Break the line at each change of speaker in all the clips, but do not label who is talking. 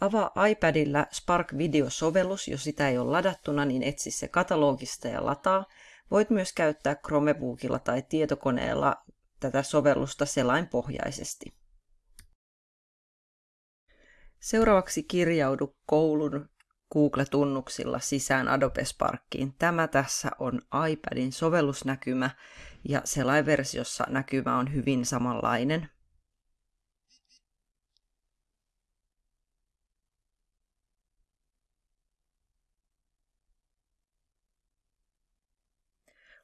Avaa iPadilla Spark Video-sovellus, jos sitä ei ole ladattuna, niin etsi se katalogista ja lataa. Voit myös käyttää Chromebookilla tai tietokoneella tätä sovellusta selainpohjaisesti. Seuraavaksi kirjaudu koulun Google-tunnuksilla sisään Adobe Sparkiin. Tämä tässä on iPadin sovellusnäkymä ja selainversiossa näkymä on hyvin samanlainen.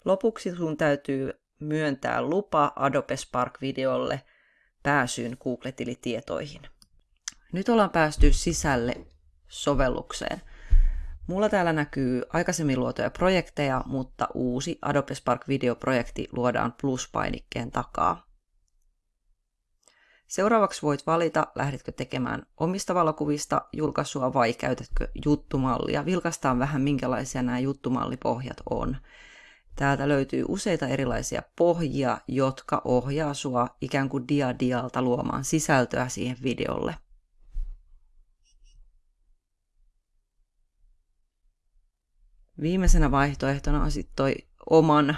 Lopuksi sun täytyy myöntää lupa Adobe Spark-videolle pääsyyn Google-tilitietoihin. Nyt ollaan päästy sisälle sovellukseen. Mulla täällä näkyy aikaisemmin luotuja projekteja, mutta uusi Adobe Spark Video-projekti luodaan plus-painikkeen takaa. Seuraavaksi voit valita, lähdetkö tekemään omista valokuvista julkaisua vai käytätkö juttumallia. Vilkastaan vähän, minkälaisia nämä juttumallipohjat on. Täältä löytyy useita erilaisia pohjia, jotka ohjaa sua ikään kuin dia-dialta luomaan sisältöä siihen videolle. Viimeisenä vaihtoehtona on sitten toi oman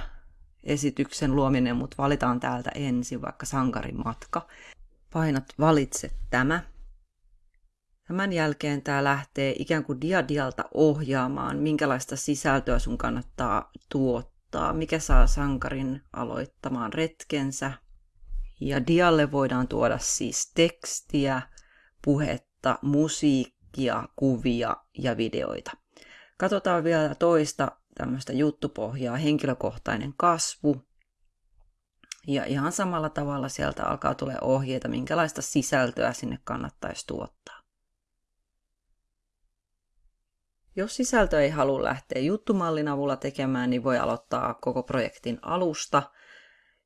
esityksen luominen, mutta valitaan täältä ensin vaikka sankarin matka. Painat valitse tämä. Tämän jälkeen tämä lähtee ikään kuin diadialta ohjaamaan, minkälaista sisältöä sun kannattaa tuottaa, mikä saa sankarin aloittamaan retkensä. Ja dialle voidaan tuoda siis tekstiä, puhetta, musiikkia, kuvia ja videoita. Katsotaan vielä toista tämmöistä juttupohjaa, henkilökohtainen kasvu. Ja ihan samalla tavalla sieltä alkaa tulee ohjeita, minkälaista sisältöä sinne kannattaisi tuottaa. Jos sisältö ei halua lähteä juttumallin avulla tekemään, niin voi aloittaa koko projektin alusta,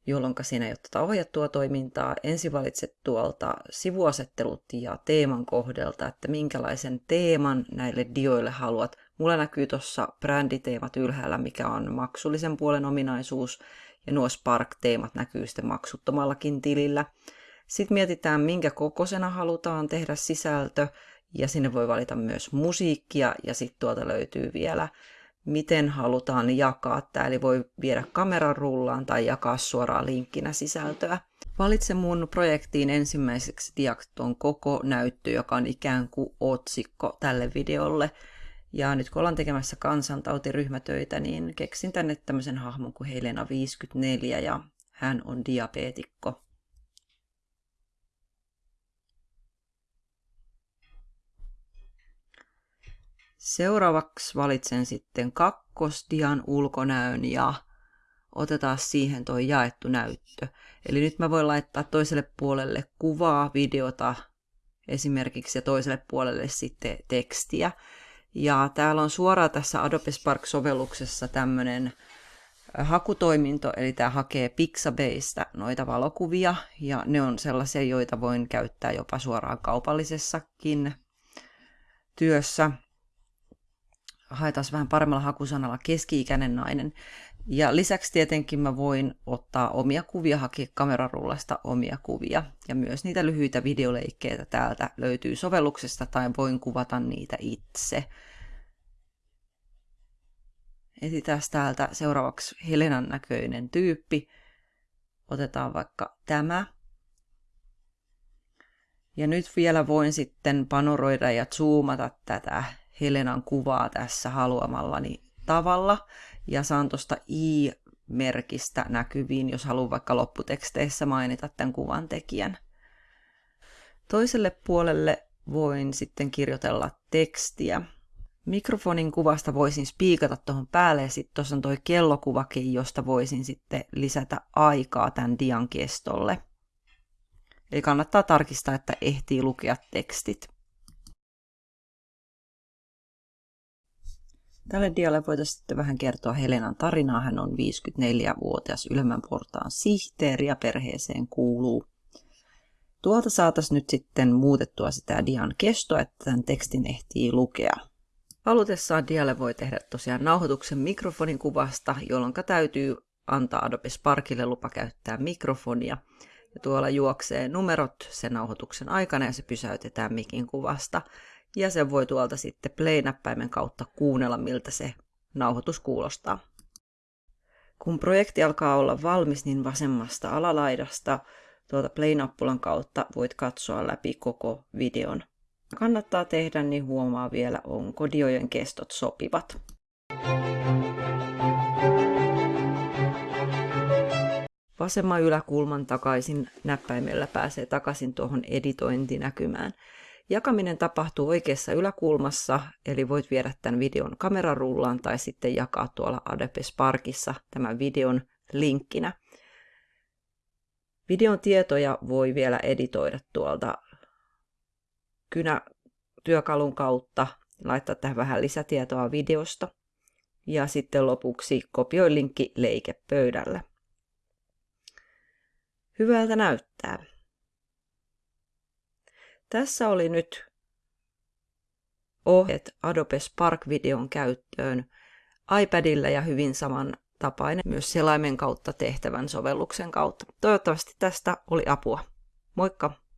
jolloin siinä ei ole tätä ohjattua toimintaa. Ensin valitset tuolta sivuasettelut ja teeman kohdelta, että minkälaisen teeman näille dioille haluat Mulla näkyy tuossa bränditeemat ylhäällä, mikä on maksullisen puolen ominaisuus, ja nuo Spark-teemat näkyy sitten maksuttomallakin tilillä. Sitten mietitään, minkä kokoisena halutaan tehdä sisältö, ja sinne voi valita myös musiikkia, ja sitten tuolta löytyy vielä, miten halutaan jakaa tämä, eli voi viedä kameran rullaan tai jakaa suoraan linkkinä sisältöä. Valitse mun projektiin ensimmäiseksi diakton koko näyttö, joka on ikään kuin otsikko tälle videolle. Ja nyt kun ollaan tekemässä kansantautiryhmätöitä, niin keksin tänne tämmöisen hahmon kuin Helena 54 ja hän on diabeetikko. Seuraavaksi valitsen sitten kakkosdian ulkonäön ja otetaan siihen tuo jaettu näyttö. Eli nyt mä voin laittaa toiselle puolelle kuvaa, videota esimerkiksi ja toiselle puolelle sitten tekstiä. Ja täällä on suoraan tässä Adobe Spark-sovelluksessa tämmöinen hakutoiminto, eli tämä hakee Pixabaseista noita valokuvia, ja ne on sellaisia, joita voin käyttää jopa suoraan kaupallisessakin työssä. Haetaan vähän paremmalla hakusanalla keski-ikäinen nainen. Ja lisäksi tietenkin mä voin ottaa omia kuvia, hakea kamerarullasta omia kuvia. Ja myös niitä lyhyitä videoleikkeitä täältä löytyy sovelluksesta tai voin kuvata niitä itse. Etsitään täältä seuraavaksi Helenan näköinen tyyppi. Otetaan vaikka tämä. Ja nyt vielä voin sitten panoroida ja zoomata tätä Helenan kuvaa tässä haluamallani tavalla ja saan tuosta i-merkistä näkyviin, jos haluan vaikka lopputeksteissä mainita tämän kuvan tekijän. Toiselle puolelle voin sitten kirjoitella tekstiä. Mikrofonin kuvasta voisin spiikata tuohon päälle ja sitten tuossa on toi kellokuvakin, josta voisin sitten lisätä aikaa tämän dian kestolle. Eli kannattaa tarkistaa, että ehtii lukea tekstit. Tälle dialle voitaisiin sitten vähän kertoa Helenan tarinaa. Hän on 54-vuotias ylemmän portaan sihteeri ja perheeseen kuuluu. Tuolta saataisiin nyt sitten muutettua sitä dian kestoa, että tämän tekstin ehtii lukea. Halutessaan dialle voi tehdä tosiaan nauhoituksen mikrofonin kuvasta, jolloin täytyy antaa Adobe Sparkille lupa käyttää mikrofonia. Ja tuolla juoksee numerot sen nauhoituksen aikana ja se pysäytetään mikin kuvasta. Ja sen voi tuolta sitten play-näppäimen kautta kuunnella, miltä se nauhoitus kuulostaa. Kun projekti alkaa olla valmis, niin vasemmasta alalaidasta tuolta play-nappulan kautta voit katsoa läpi koko videon. Kannattaa tehdä, niin huomaa vielä, onko diojen kestot sopivat. Vasemman yläkulman takaisin näppäimellä pääsee takaisin tuohon editointinäkymään. Jakaminen tapahtuu oikeassa yläkulmassa, eli voit viedä tämän videon kamerarullaan tai sitten jakaa tuolla Adobe Sparkissa tämän videon linkkinä. Videon tietoja voi vielä editoida tuolta kynätyökalun kautta, laittaa tähän vähän lisätietoa videosta. Ja sitten lopuksi kopioi linkki leikepöydälle. Hyvältä näyttää. Tässä oli nyt ohjeet Adobe Spark-videon käyttöön iPadilla ja hyvin samantapainen myös selaimen kautta tehtävän sovelluksen kautta. Toivottavasti tästä oli apua. Moikka!